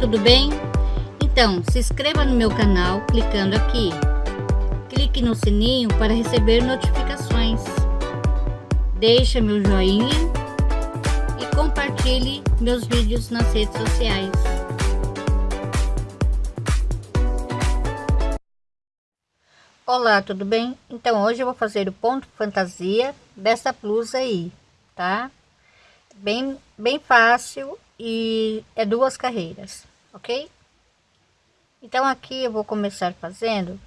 tudo bem? Então, se inscreva no meu canal clicando aqui. Clique no sininho para receber notificações. Deixe meu joinha e compartilhe meus vídeos nas redes sociais. Olá, tudo bem? Então hoje eu vou fazer o ponto fantasia dessa blusa aí, tá? Bem, bem fácil e é duas carreiras, ok? Então aqui eu vou começar fazendo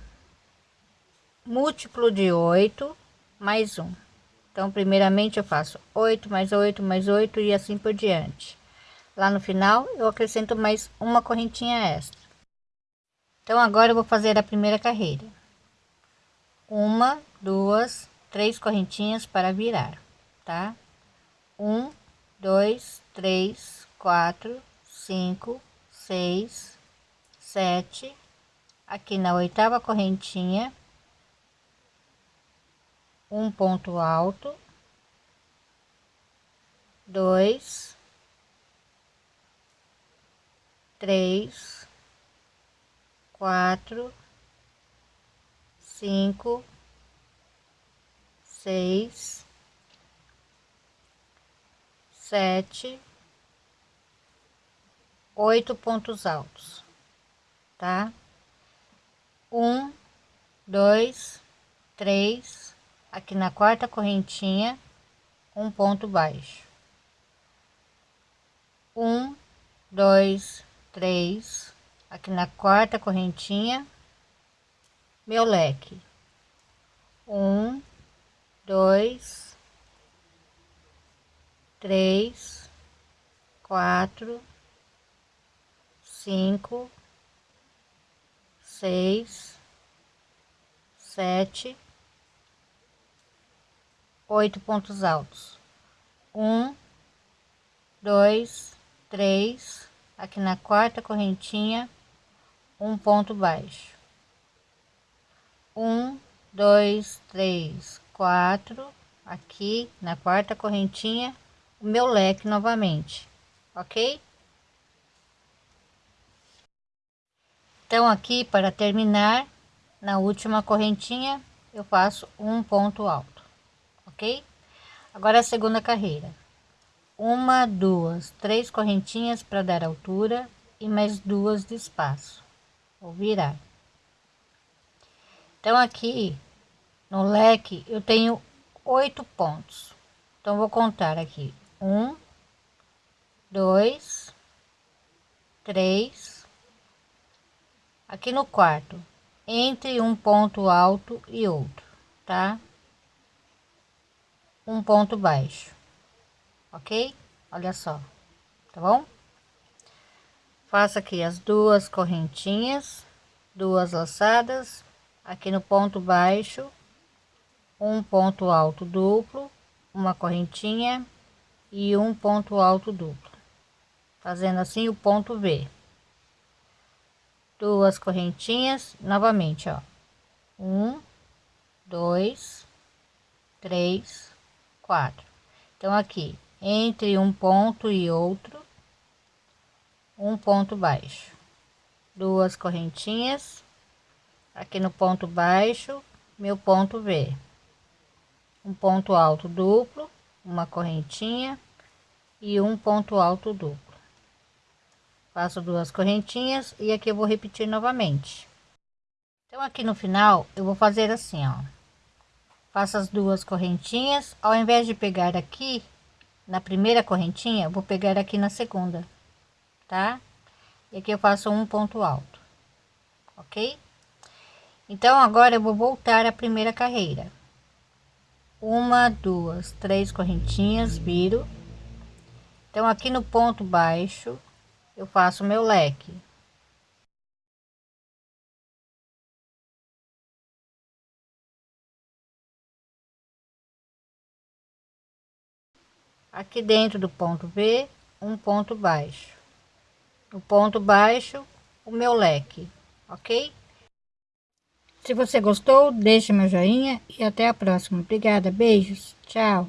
múltiplo de 8 mais um. Então primeiramente eu faço 8 mais 8 mais 8 e assim por diante. Lá no final eu acrescento mais uma correntinha extra. Então agora eu vou fazer a primeira carreira. Uma, duas, três correntinhas para virar, tá? Um, dois, três, quatro, cinco, seis, sete. Aqui na oitava correntinha, um ponto alto, dois, três, quatro, cinco, seis, sete, oito pontos altos, tá? Um, dois, três, aqui na quarta correntinha, um ponto baixo. Um, dois, três, aqui na quarta correntinha, meu leque. Um, dois, três, quatro, cinco, seis, sete, oito pontos altos. Um, dois, três, aqui na quarta correntinha, um ponto baixo. Um, dois, três, quatro, aqui na quarta correntinha, o meu leque novamente, ok? Então aqui para terminar, na última correntinha, eu faço um ponto alto, ok? Agora a segunda carreira. Uma, duas, três correntinhas para dar altura e mais duas de espaço. Vou virar. Então aqui no leque eu tenho oito pontos. Então vou contar aqui um, dois, três. Aqui no quarto, entre um ponto alto e outro, tá? Um ponto baixo, ok? Olha só, tá bom? Faço aqui as duas correntinhas, duas laçadas, aqui no ponto baixo, um ponto alto duplo, uma correntinha e um ponto alto duplo fazendo assim o ponto V duas correntinhas novamente ó. Um dois três quatro. Então aqui entre um ponto e outro um ponto baixo. Duas correntinhas aqui no ponto baixo meu ponto V. Um ponto alto duplo uma correntinha e um ponto alto duplo faço duas correntinhas e aqui eu vou repetir novamente. Então aqui no final eu vou fazer assim ó. Faço as duas correntinhas. Ao invés de pegar aqui na primeira correntinha vou pegar aqui na segunda tá? E aqui eu faço um ponto alto ok? Então agora eu vou voltar à primeira carreira. Uma duas três correntinhas viro. Então aqui no ponto baixo eu faço meu leque aqui dentro do ponto V um ponto baixo no ponto baixo o meu leque ok se você gostou, deixe meu joinha e até a próxima. Obrigada, beijos, tchau.